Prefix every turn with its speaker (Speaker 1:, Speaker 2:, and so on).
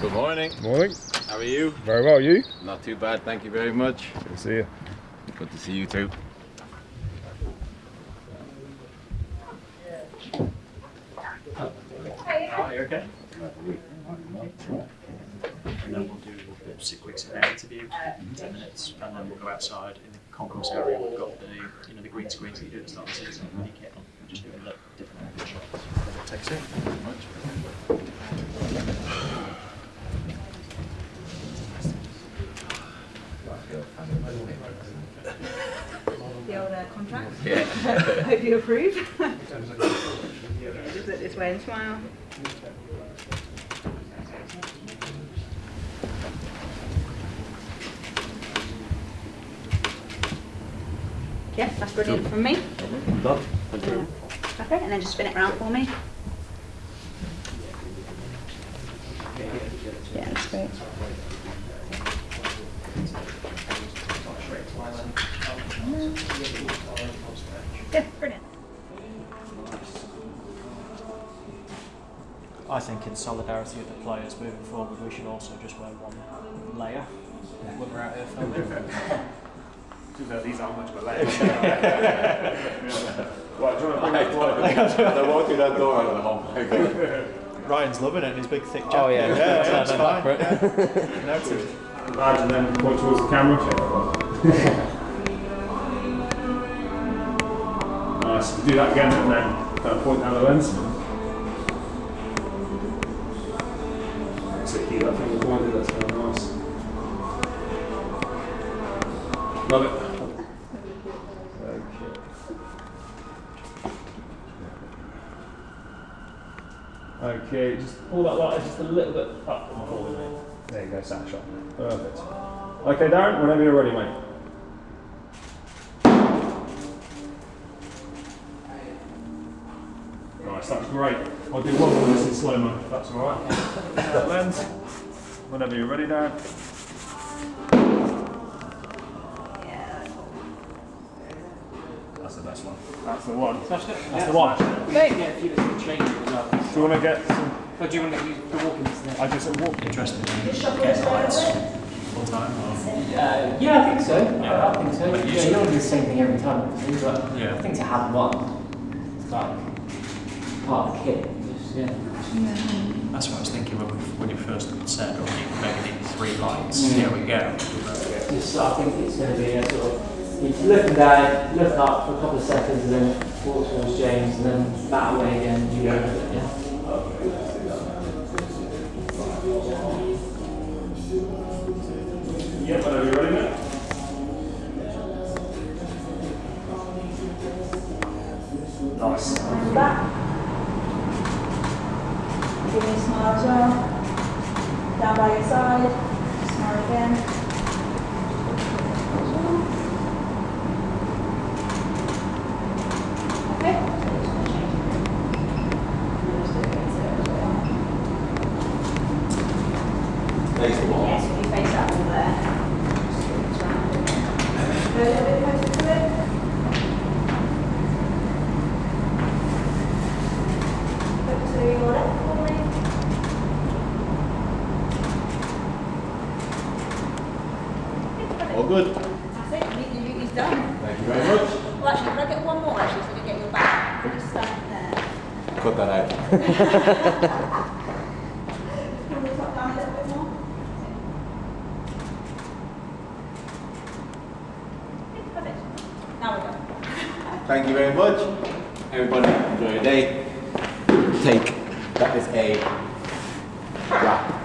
Speaker 1: Good morning.
Speaker 2: Morning.
Speaker 1: How are you?
Speaker 2: Very well, you?
Speaker 1: Not too bad, thank you very much.
Speaker 2: Good to see you.
Speaker 1: Good to see you too.
Speaker 3: Are you okay? And then we'll do a sit quick sit down interview, ten minutes, and then we'll go outside in the concourse area. We've got the you know the green screens that you do at the start of the season. You get on, just doing the different angle shots. Takes it.
Speaker 4: the old uh, contract. Hope you approve. Just look this way and smile. Yeah, that's brilliant from me.
Speaker 1: Done.
Speaker 4: Yeah. Okay, and then just spin it round for me. Yeah, that's great. Yeah, brilliant.
Speaker 3: I think in solidarity with the players moving forward, we should also just wear one layer when we're out here filming.
Speaker 5: These aren't much of a layer. Right, do you want to bring that forward?
Speaker 1: They walk through that door and oh my god.
Speaker 3: Ryan's loving it in his big thick oh, jacket.
Speaker 6: Oh yeah,
Speaker 3: yeah,
Speaker 6: that's
Speaker 3: it's
Speaker 6: back
Speaker 3: fine.
Speaker 6: for it.
Speaker 3: Noted.
Speaker 5: Badge and then point towards the camera. nice. Do that again and then kind point down the lens. So keep that finger pointed, that's kind of nice. Love it. Okay, just pull that light just a little bit up. There you go, sat shot. Perfect. Okay, Darren, whenever you're ready, mate. Nice, that's great. I'll do one more of this in slow mo, that's alright. that lens. Whenever you're ready, Darren.
Speaker 4: Yeah.
Speaker 5: That's the best one. That's the one.
Speaker 3: That's
Speaker 5: That's the one.
Speaker 4: Great.
Speaker 7: if you just change it as well.
Speaker 5: Do you want to get some?
Speaker 7: But do you want to use the walking distance?
Speaker 5: I just walk.
Speaker 3: Interesting. Getting lights full time. Or?
Speaker 7: Uh, yeah, I think so. I, I think so.
Speaker 3: But
Speaker 7: Yeah, you don't do the same thing every time, obviously, but
Speaker 3: Yeah.
Speaker 7: I think to have one, it's like part of the kit. Just, yeah.
Speaker 3: That's what I was thinking when, we, when you first said, or you maybe need three lights.
Speaker 7: Mm.
Speaker 3: Here we go.
Speaker 7: Just, I think it's going to be a sort of, you looking down, look up for a couple of seconds, and then walk towards James, and then that way again, you go with it, yeah.
Speaker 5: Yep, whenever you're ready, mate. Nice.
Speaker 4: Back. Give me a smile as well. Down by your side. Smile again. Okay.
Speaker 1: Thanks for
Speaker 4: Yes, if you face that wall there. Go a little bit closer to it. Focus to your left for me.
Speaker 1: All good.
Speaker 4: That's it, your duty's done.
Speaker 1: Thank you very much.
Speaker 4: Well, actually, can I get one more actually, so you get your back? Just stand there.
Speaker 1: Cut that out.
Speaker 4: Pull the top down a little bit more. Okay, Perfect. Now we're done.
Speaker 1: Thank you very much. Everybody, enjoy your day. Take. That is a wrap.